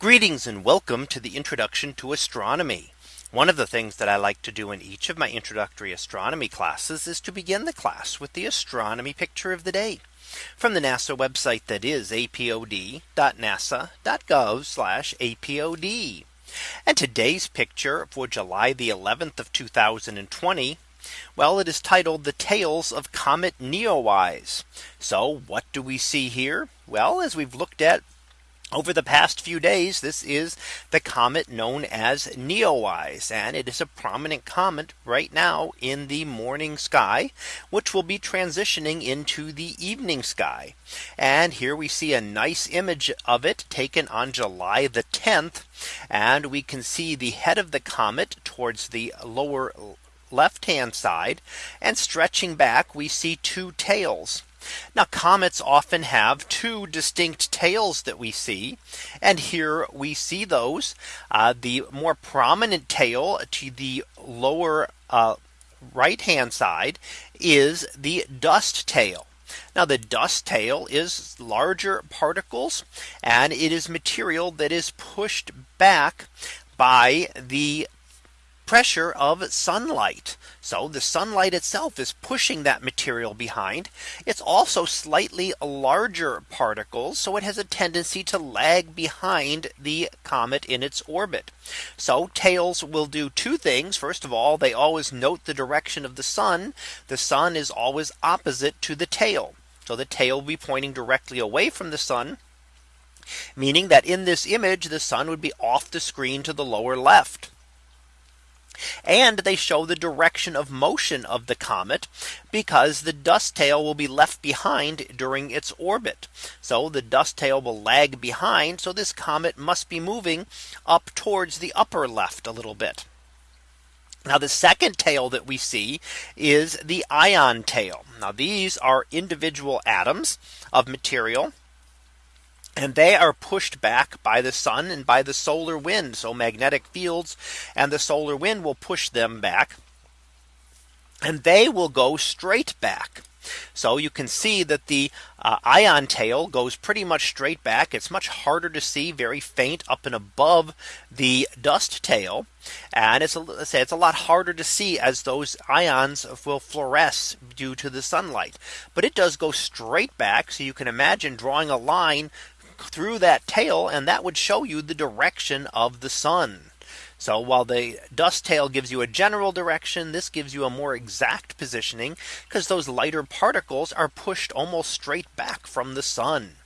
Greetings and welcome to the introduction to astronomy. One of the things that I like to do in each of my introductory astronomy classes is to begin the class with the astronomy picture of the day from the NASA website that is apod.nasa.gov apod. And today's picture for July the 11th of 2020. Well, it is titled the tails of Comet Neowise. So what do we see here? Well, as we've looked at over the past few days, this is the comet known as Neowise, and it is a prominent comet right now in the morning sky, which will be transitioning into the evening sky. And here we see a nice image of it taken on July the 10th. And we can see the head of the comet towards the lower left hand side and stretching back we see two tails. Now comets often have two distinct tails that we see. And here we see those uh, the more prominent tail to the lower uh, right hand side is the dust tail. Now the dust tail is larger particles and it is material that is pushed back by the pressure of sunlight. So the sunlight itself is pushing that material behind. It's also slightly larger particles. So it has a tendency to lag behind the comet in its orbit. So tails will do two things. First of all, they always note the direction of the sun. The sun is always opposite to the tail. So the tail will be pointing directly away from the sun meaning that in this image the sun would be off the screen to the lower left. And they show the direction of motion of the comet because the dust tail will be left behind during its orbit. So the dust tail will lag behind. So this comet must be moving up towards the upper left a little bit. Now the second tail that we see is the ion tail. Now these are individual atoms of material and they are pushed back by the sun and by the solar wind. So magnetic fields and the solar wind will push them back. And they will go straight back. So you can see that the uh, ion tail goes pretty much straight back. It's much harder to see very faint up and above the dust tail. And it's a, say it's a lot harder to see as those ions will fluoresce due to the sunlight. But it does go straight back. So you can imagine drawing a line through that tail and that would show you the direction of the sun. So while the dust tail gives you a general direction, this gives you a more exact positioning because those lighter particles are pushed almost straight back from the sun.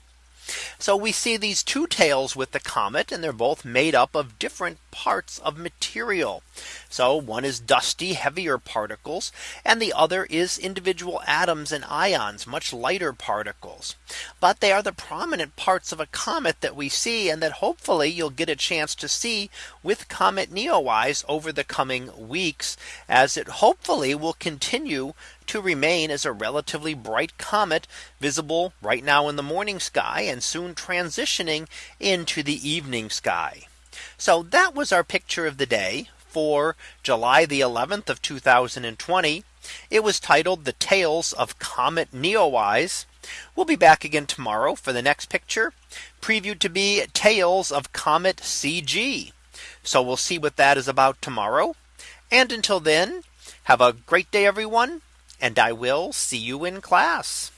So we see these two tails with the comet and they're both made up of different parts of material. So one is dusty heavier particles and the other is individual atoms and ions much lighter particles. But they are the prominent parts of a comet that we see and that hopefully you'll get a chance to see with Comet Neowise over the coming weeks as it hopefully will continue to remain as a relatively bright comet visible right now in the morning sky and soon transitioning into the evening sky. So that was our picture of the day for July the 11th of 2020. It was titled the tails of Comet Neowise. We'll be back again tomorrow for the next picture previewed to be tales of Comet CG. So we'll see what that is about tomorrow. And until then, have a great day, everyone and I will see you in class.